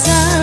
さ